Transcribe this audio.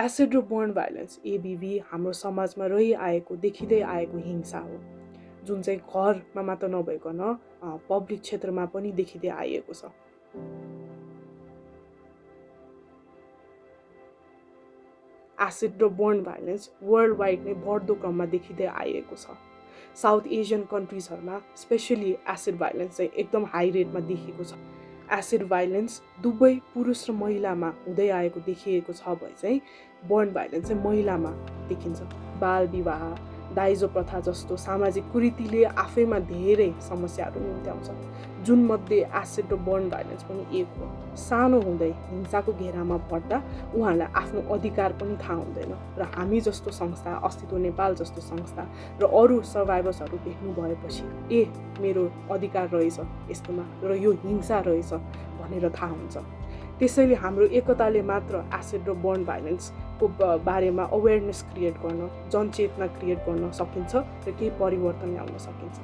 Acid र burn violence एबिभी हाम्रो समाजमा रहिआएको देखिँदै आएको हिंसा हो। जुन चाहिँ घरमा मात्र नभइकन पब्लिक क्षेत्रमा पनि देखिँदै आइएको छ। एसिड र बर्न भाइलेन्स वर्ल्ड वाइड नै बढ्दो क्रममा देखिँदै आइएको छ। साउथ एसियन कन्ट्रिजहरूमा स्पेसली एसिड भाइलेन्स चाहिँ एकदम हाई रेटमा देखिएको छ। एसिड भाइलेन्स दुवै पुरुष र महिलामा हुँदै आएको देखिएको छ भए चाहिँ बर्न भाइलेन्स चाहिँ महिलामा देखिन्छ। बाल विवाह दाइजो प्रथा जस्तो सामाजिक कुरीतिले आफैमा धेरै समस्याहरू निम्त्याउँछ जुन मध्ये एसिड बर्न भाइलेन्स पनि एक हो। सानो हुँदै हिंसाको घेरामा पर्दा उहाँहरूलाई आफ्नो अधिकार पनि थाहा हुँदैन र हामी जस्तो संस्था अस्तित्व नेपाल जस्तो संस्था र अरू सर्भाइभर्सहरू भेट्नु भएपछि ए मेरो अधिकार रहेछ यस्तोमा र यो हिंसा रहेछ भनेर थाहा हुन्छ। त्यसैले हाम्रो एकताले मात्र एसिड र बर्न भाइलेन्सको बारेमा अवेरनेस क्रिएट गर्न जनचेतना क्रिएट गर्न सकिन्छ र केही परिवर्तन ल्याउन सकिन्छ।